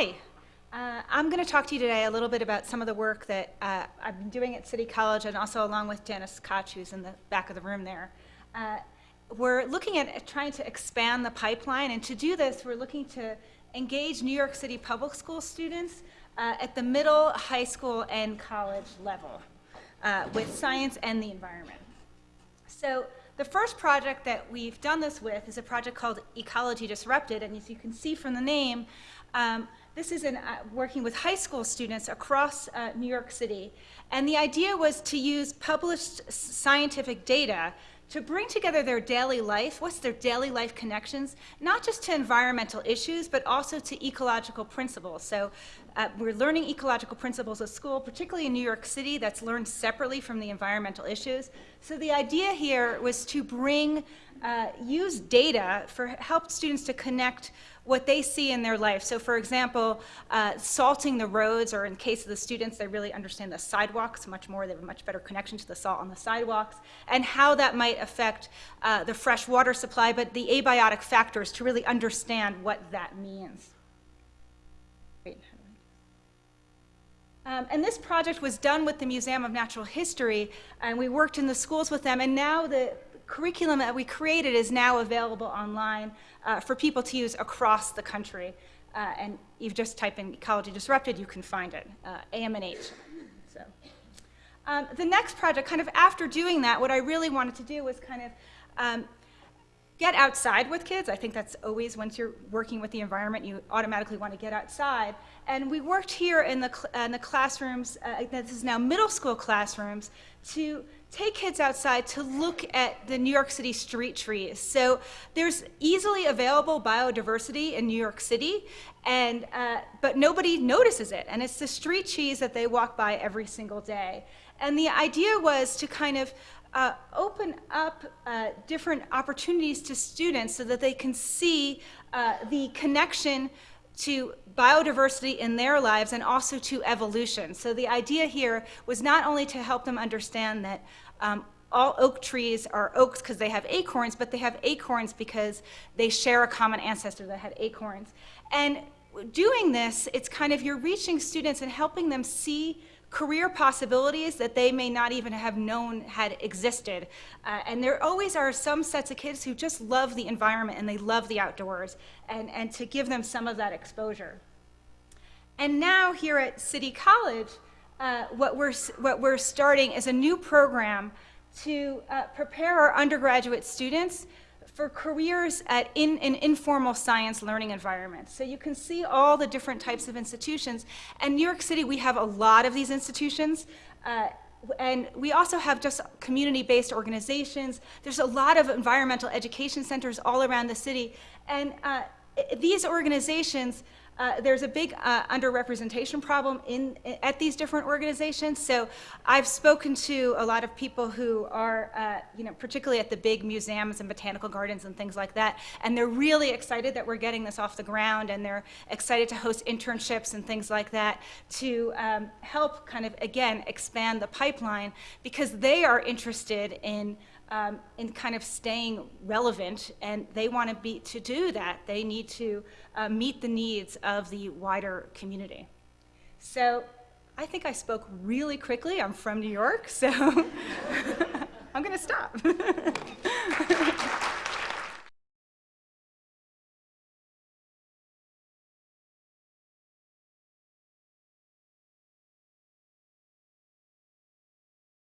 Hi. Uh, I'm going to talk to you today a little bit about some of the work that uh, I've been doing at City College and also along with Janice Koch, who's in the back of the room there. Uh, we're looking at trying to expand the pipeline, and to do this, we're looking to engage New York City public school students uh, at the middle, high school, and college level uh, with science and the environment. So the first project that we've done this with is a project called Ecology Disrupted, and as you can see from the name, um, this is in, uh, working with high school students across uh, New York City. And the idea was to use published scientific data to bring together their daily life, what's their daily life connections, not just to environmental issues, but also to ecological principles. So uh, we're learning ecological principles at school, particularly in New York City, that's learned separately from the environmental issues. So the idea here was to bring, uh, use data for help students to connect what they see in their life. So for example, uh, salting the roads, or in case of the students, they really understand the sidewalks much more. They have a much better connection to the salt on the sidewalks, and how that might affect uh, the fresh water supply, but the abiotic factors to really understand what that means. Um, and this project was done with the Museum of Natural History, and we worked in the schools with them, and now the curriculum that we created is now available online uh, for people to use across the country. Uh, and you just type in Ecology Disrupted, you can find it, uh, AMNH. So. Um, the next project, kind of after doing that, what I really wanted to do was kind of um, get outside with kids. I think that's always, once you're working with the environment, you automatically want to get outside. And we worked here in the, in the classrooms, uh, this is now middle school classrooms, to take kids outside to look at the New York City street trees. So there's easily available biodiversity in New York City, and, uh, but nobody notices it. And it's the street trees that they walk by every single day. And the idea was to kind of uh, open up uh, different opportunities to students so that they can see uh, the connection to biodiversity in their lives and also to evolution. So the idea here was not only to help them understand that um, all oak trees are oaks because they have acorns, but they have acorns because they share a common ancestor that had acorns. And doing this, it's kind of you're reaching students and helping them see career possibilities that they may not even have known had existed. Uh, and there always are some sets of kids who just love the environment and they love the outdoors, and, and to give them some of that exposure. And now here at City College, uh, what, we're, what we're starting is a new program to uh, prepare our undergraduate students for careers at in an in informal science learning environment. So you can see all the different types of institutions. And New York City, we have a lot of these institutions. Uh, and we also have just community-based organizations. There's a lot of environmental education centers all around the city. And uh, these organizations uh, there's a big uh, underrepresentation problem in, at these different organizations. So I've spoken to a lot of people who are, uh, you know, particularly at the big museums and botanical gardens and things like that, and they're really excited that we're getting this off the ground, and they're excited to host internships and things like that to um, help kind of, again, expand the pipeline because they are interested in um, in kind of staying relevant, and they want to be to do that. They need to uh, meet the needs of the wider community. So I think I spoke really quickly. I'm from New York, so I'm going to stop.